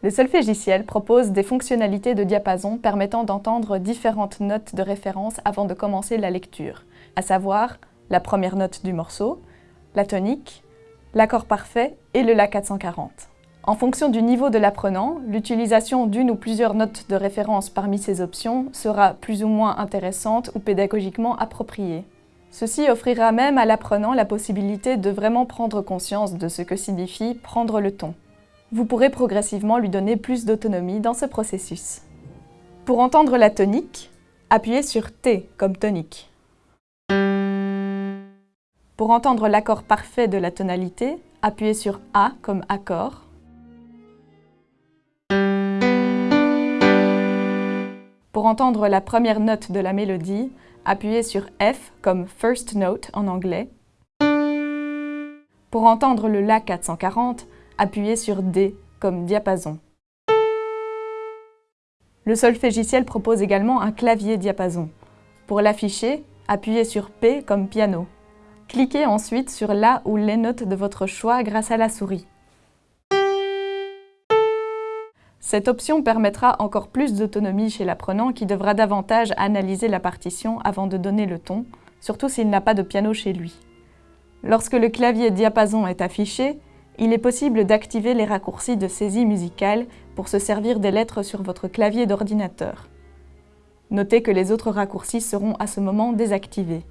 Le solfégiciel propose des fonctionnalités de diapason permettant d'entendre différentes notes de référence avant de commencer la lecture, à savoir la première note du morceau, la tonique, l'accord parfait et le La 440. En fonction du niveau de l'apprenant, l'utilisation d'une ou plusieurs notes de référence parmi ces options sera plus ou moins intéressante ou pédagogiquement appropriée. Ceci offrira même à l'apprenant la possibilité de vraiment prendre conscience de ce que signifie prendre le ton. Vous pourrez progressivement lui donner plus d'autonomie dans ce processus. Pour entendre la tonique, appuyez sur T comme tonique. Pour entendre l'accord parfait de la tonalité, appuyez sur A comme accord. Pour entendre la première note de la mélodie, appuyez sur F comme First Note en anglais. Pour entendre le La 440, appuyez sur D comme diapason. Le solfégiciel propose également un clavier diapason. Pour l'afficher, appuyez sur P comme piano. Cliquez ensuite sur la ou les notes de votre choix grâce à la souris. Cette option permettra encore plus d'autonomie chez l'apprenant qui devra davantage analyser la partition avant de donner le ton, surtout s'il n'a pas de piano chez lui. Lorsque le clavier diapason est affiché, il est possible d'activer les raccourcis de saisie musicale pour se servir des lettres sur votre clavier d'ordinateur. Notez que les autres raccourcis seront à ce moment désactivés.